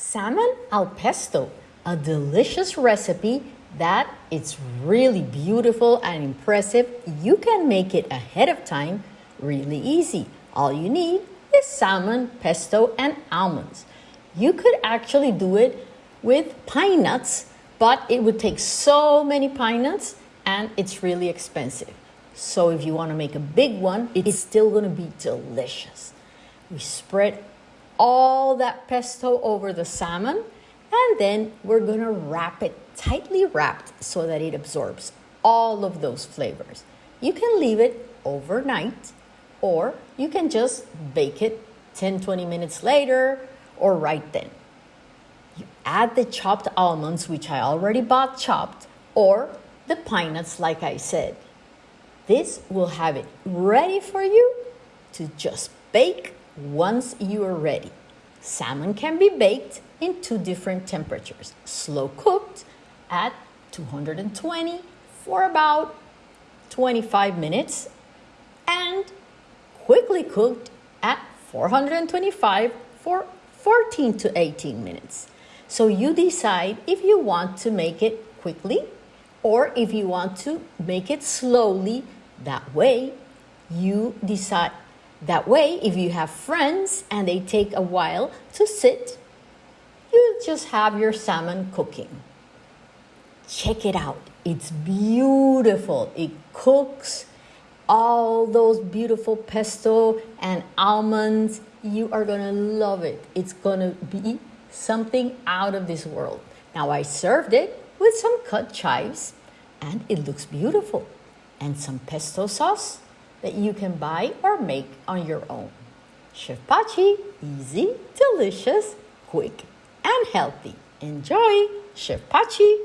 Salmon al pesto, a delicious recipe that it's really beautiful and impressive. You can make it ahead of time really easy. All you need is salmon, pesto, and almonds. You could actually do it with pine nuts, but it would take so many pine nuts and it's really expensive. So if you want to make a big one, it's still going to be delicious. We spread all that pesto over the salmon and then we're going to wrap it tightly wrapped so that it absorbs all of those flavors. You can leave it overnight or you can just bake it 10 20 minutes later or right then. You add the chopped almonds, which I already bought chopped, or the pine nuts, like I said. This will have it ready for you to just bake once you are ready. Salmon can be baked in two different temperatures slow cooked at 220 for about 25 minutes and quickly cooked at 425 for 14 to 18 minutes. So you decide if you want to make it quickly or if you want to make it slowly. That way, you decide. That way, if you have friends and they take a while to sit, you just have your salmon cooking. Check it out. It's beautiful. It cooks all those beautiful pesto and almonds. You are going to love it. It's going to be something out of this world. Now, I served it with some cut chives and it looks beautiful. And some pesto sauce that you can buy or make on your own. Chef Pachi, easy, delicious, quick, and healthy. Enjoy! Chef Pachi